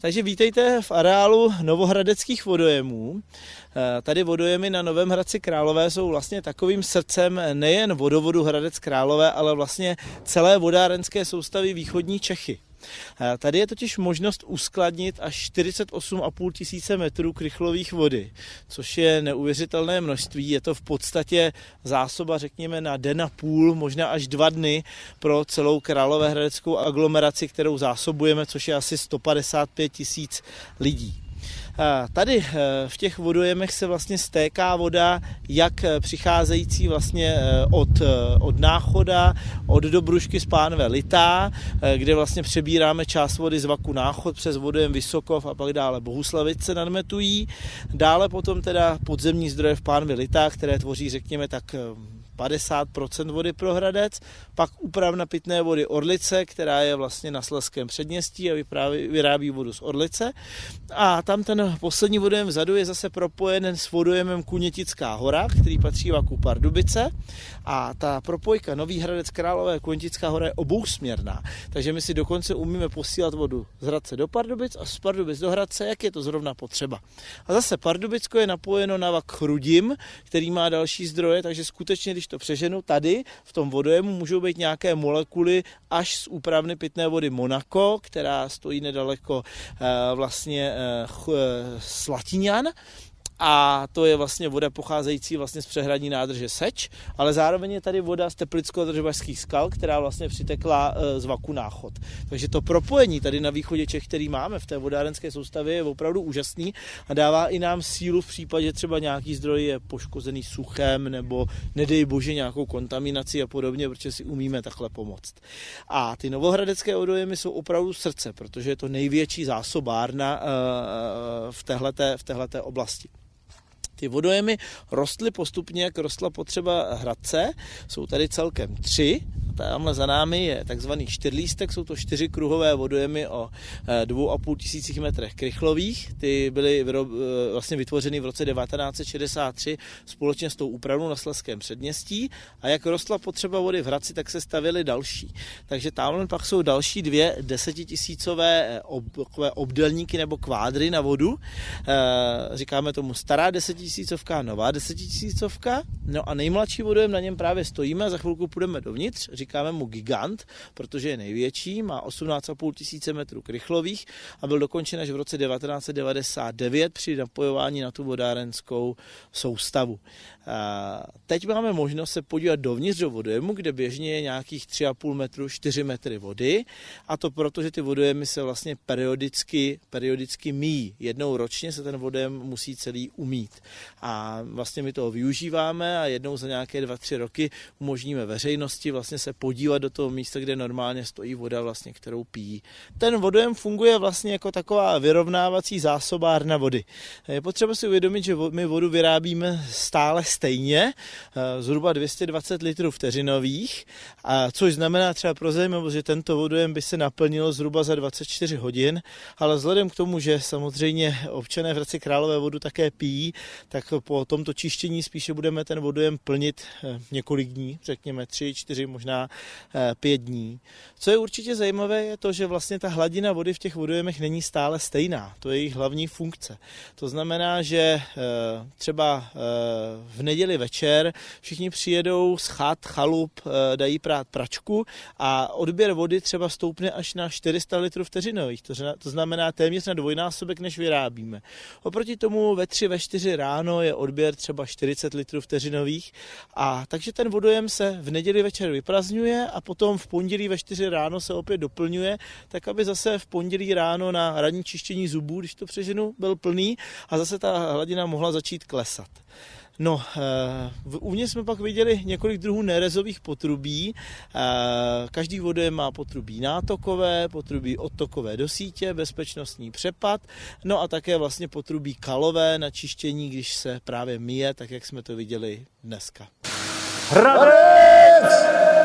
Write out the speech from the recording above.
Takže vítejte v areálu novohradeckých vodojemů. Eh, tady vodojemy na Novém Hradci Králové jsou vlastně takovým srdcem nejen vodovodu Hradec Králové, ale vlastně celé vodárenské soustavy východní Čechy. Tady je totiž možnost uskladnit až 48,5 tisíce metrů krychlových vody, což je neuvěřitelné množství. Je to v podstatě zásoba, řekněme, na den a půl, možná až dva dny pro celou Královéhradeckou aglomeraci, kterou zásobujeme, což je asi 155 tisíc lidí. Tady eh, v těch vodojemech se vlastně stéká voda, jak eh, přicházející vlastně eh, od, od náchoda, od Dobrušky z Pánve Litá, kde vlastně přebíráme část vody z Vaku Náchod přes vodojem Vysokov a pak dále Bohuslavice nadmetují. Dále potom teda podzemní zdroje v Pánvi Litá, které tvoří řekněme tak 50% vody pro Hradec, pak úpravna pitné vody Orlice, která je vlastně na Sleském předměstí a vypráví, vyrábí vodu z Orlice. A tam ten poslední vodojem vzadu je zase propojen s vodojemem Kunětická hora, který patří Vaku Pardubice. A ta propojka Nový Hradec Králové Kunětická hora je obousměrná. Takže my si dokonce umíme posílat vodu z Hradce do Pardubic a z Pardubic do Hradce, jak je to zrovna potřeba. A zase Pardubicko je napojeno na Vak Chrudim, který má další zdroje, takže skutečně, když to přeženu, tady v tom vodojemu můžou být nějaké molekuly až z úpravny pitné vody Monaco, která stojí nedaleko eh, vlastně eh, Slatiňan a to je vlastně voda pocházející vlastně z přehradní nádrže Seč, ale zároveň je tady voda z teplicko-držbašských skal, která vlastně přitekla e, z vaku náchod. Takže to propojení tady na východě Čech, který máme v té vodárenské soustavě, je opravdu úžasný a dává i nám sílu v případě třeba nějaký zdroj je poškozený suchem nebo nedej bože nějakou kontaminací a podobně, protože si umíme takhle pomoct. A ty novohradecké odojemy jsou opravdu srdce, protože je to největší zásobárna e, v téhleté, v téhleté oblasti. Ty vodojemy rostly postupně, jak rostla potřeba Hradce. Jsou tady celkem tři tamhle za námi je takzvaný čtyřlístek, jsou to čtyři kruhové vodojemy o eh, dvou a půl tisících metrech krychlových. Ty byly eh, vlastně vytvořeny v roce 1963 společně s tou úpravou na Sleském předměstí a jak rostla potřeba vody v Hradci, tak se stavily další. Takže tamhle pak jsou další dvě desetitisícové eh, ob, obdelníky nebo kvádry na vodu. Říkáme tomu stará desetitisícovka, nová desetitisícovka. No a nejmladší vodojem na něm právě stojíme a za chvilku půjdeme dovnitř říkáme mu gigant, protože je největší, má 18,5 tisíce metrů krychlových a byl dokončen až v roce 1999 při napojování na tu vodárenskou soustavu. Teď máme možnost se podívat dovnitř do vodojemu, kde běžně je nějakých 3,5 metru, 4 metry vody a to proto, že ty vodojemy se vlastně periodicky, periodicky míjí. Jednou ročně se ten vodojem musí celý umít. A vlastně my toho využíváme a jednou za nějaké 2-3 roky umožníme veřejnosti vlastně se podívat do toho místa, kde normálně stojí voda, vlastně, kterou pijí. Ten vodojem funguje vlastně jako taková vyrovnávací zásobárna vody. Je potřeba si uvědomit, že my vodu vyrábíme stále stejně, eh, zhruba 220 litrů vteřinových, a což znamená třeba pro zajímavost, že tento vodojem by se naplnilo zhruba za 24 hodin, ale vzhledem k tomu, že samozřejmě občané v Hradci Králové vodu také pijí, tak po tomto čištění spíše budeme ten vodojem plnit eh, několik dní, řekněme 3, 4, možná eh, pět dní. Co je určitě zajímavé, je to, že vlastně ta hladina vody v těch vodojemech není stále stejná. To je jejich hlavní funkce. To znamená, že třeba v neděli večer všichni přijedou z chat, chalup, eh, dají prát pračku a odběr vody třeba stoupne až na 400 litrů vteřinových, to znamená téměř na dvojnásobek, než vyrábíme. Oproti tomu ve 3, ve 4 ráno je odběr třeba 40 litrů vteřinových a takže ten vodojem se v neděli večer vyprazňuje a potom v pondělí ve 4 ráno se opět doplňuje, tak aby zase v pondělí ráno na ranní čištění zubů, když to přeženu, byl plný a zase ta hladina mohla začít klesat. No, eh, uvnitř jsme pak viděli několik druhů nerezových potrubí. Eh, každý vody má potrubí nátokové, potrubí odtokové do sítě, bezpečnostní přepad, no a také vlastně potrubí kalové na čištění, když se právě myje, tak jak jsme to viděli dneska. Hradec!